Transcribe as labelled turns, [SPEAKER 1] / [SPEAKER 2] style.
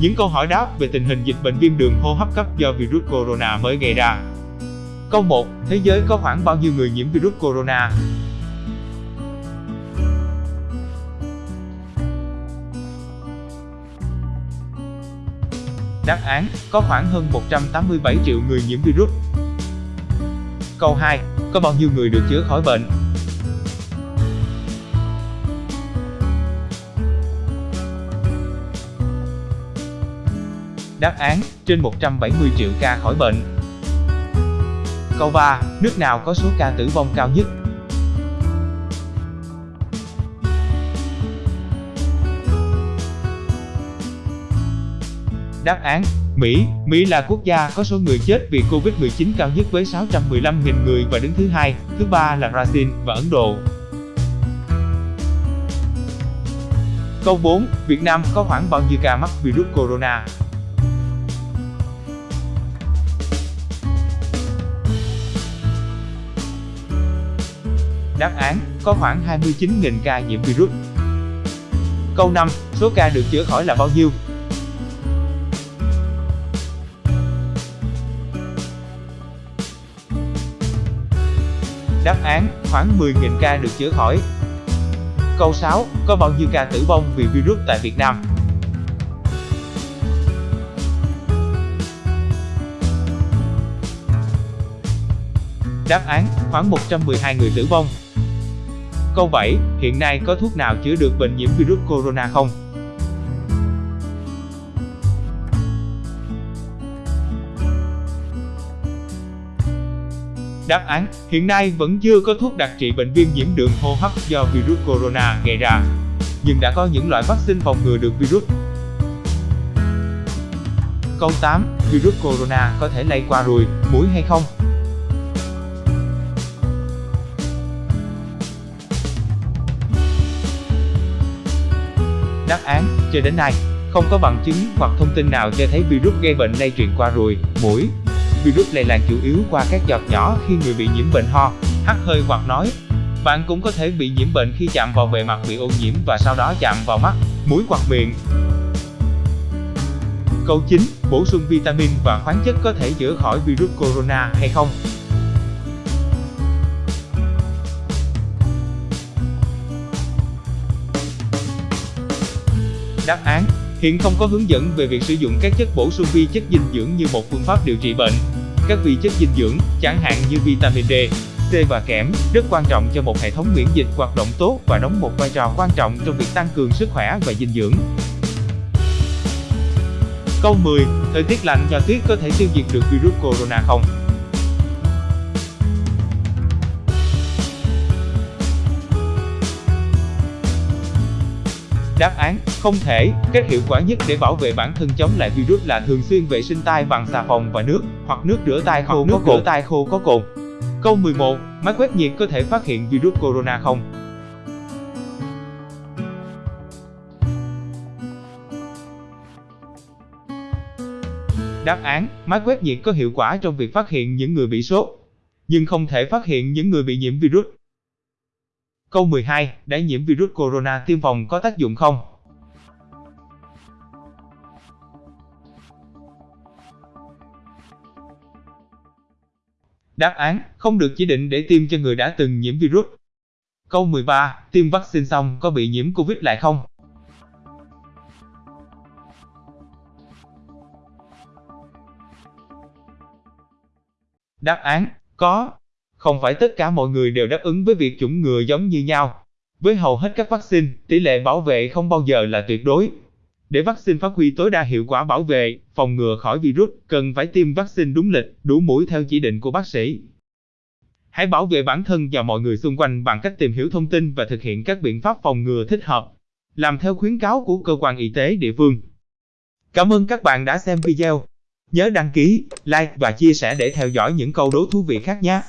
[SPEAKER 1] Những câu hỏi đáp về tình hình dịch bệnh viêm đường hô hấp cấp do virus corona mới gây ra. Câu 1. Thế giới có khoảng bao nhiêu người nhiễm virus corona? Đáp án, có khoảng hơn 187 triệu người nhiễm virus. Câu 2. Có bao nhiêu người được chữa khỏi bệnh? Đáp án, trên 170 triệu ca khỏi bệnh. Câu 3. Nước nào có số ca tử vong cao nhất? Đáp án, Mỹ. Mỹ là quốc gia có số người chết vì Covid-19 cao nhất với 615.000 người và đứng thứ hai, thứ ba là Brazil và Ấn Độ. Câu 4. Việt Nam có khoảng bao nhiêu ca mắc virus corona? Đáp án, có khoảng 29.000 ca nhiễm virus. Câu 5. Số ca được chữa khỏi là bao nhiêu? Đáp án, khoảng 10.000 ca được chữa khỏi. Câu 6. Có bao nhiêu ca tử vong vì virus tại Việt Nam? Đáp án, khoảng 112 người tử vong. Câu 7. Hiện nay có thuốc nào chữa được bệnh nhiễm virus corona không? Đáp án, hiện nay vẫn chưa có thuốc đặc trị bệnh viêm nhiễm đường hô hấp do virus corona gây ra. Nhưng đã có những loại vaccine phòng ngừa được virus. Câu 8. Virus corona có thể lây qua ruồi, mũi hay không? Đáp án, cho đến nay, không có bằng chứng hoặc thông tin nào cho thấy virus gây bệnh lây truyền qua ruồi, mũi. Virus lây lan chủ yếu qua các giọt nhỏ khi người bị nhiễm bệnh ho, hắt hơi hoặc nói. Bạn cũng có thể bị nhiễm bệnh khi chạm vào bề mặt bị ô nhiễm và sau đó chạm vào mắt, mũi hoặc miệng. Câu 9. Bổ sung vitamin và khoáng chất có thể chữa khỏi virus corona hay không? Đáp án Hiện không có hướng dẫn về việc sử dụng các chất bổ sung vi chất dinh dưỡng như một phương pháp điều trị bệnh. Các vi chất dinh dưỡng, chẳng hạn như vitamin D, C và kẽm, rất quan trọng cho một hệ thống miễn dịch hoạt động tốt và đóng một vai trò quan trọng trong việc tăng cường sức khỏe và dinh dưỡng. Câu 10. Thời tiết lạnh và tuyết có thể tiêu diệt được virus corona không? Đáp án, không thể. Cách hiệu quả nhất để bảo vệ bản thân chống lại virus là thường xuyên vệ sinh tay bằng xà phòng và nước, hoặc nước rửa tay khô nước rửa tay khô có cồn. Câu 11. Máy quét nhiệt có thể phát hiện virus corona không? Đáp án, máy quét nhiệt có hiệu quả trong việc phát hiện những người bị sốt, nhưng không thể phát hiện những người bị nhiễm virus. Câu 12. Đã nhiễm virus corona tiêm phòng có tác dụng không? Đáp án, không được chỉ định để tiêm cho người đã từng nhiễm virus. Câu 13. Tiêm vaccine xong có bị nhiễm Covid lại không? Đáp án, có. Không phải tất cả mọi người đều đáp ứng với việc chủng ngừa giống như nhau. Với hầu hết các vaccine, tỷ lệ bảo vệ không bao giờ là tuyệt đối. Để vaccine phát huy tối đa hiệu quả bảo vệ, phòng ngừa khỏi virus, cần phải tiêm vaccine đúng lịch, đủ mũi theo chỉ định của bác sĩ. Hãy bảo vệ bản thân và mọi người xung quanh bằng cách tìm hiểu thông tin và thực hiện các biện pháp phòng ngừa thích hợp. Làm theo khuyến cáo của cơ quan y tế địa phương. Cảm ơn các bạn đã xem video. Nhớ đăng ký, like và chia sẻ để theo dõi những câu đố thú vị khác nhé.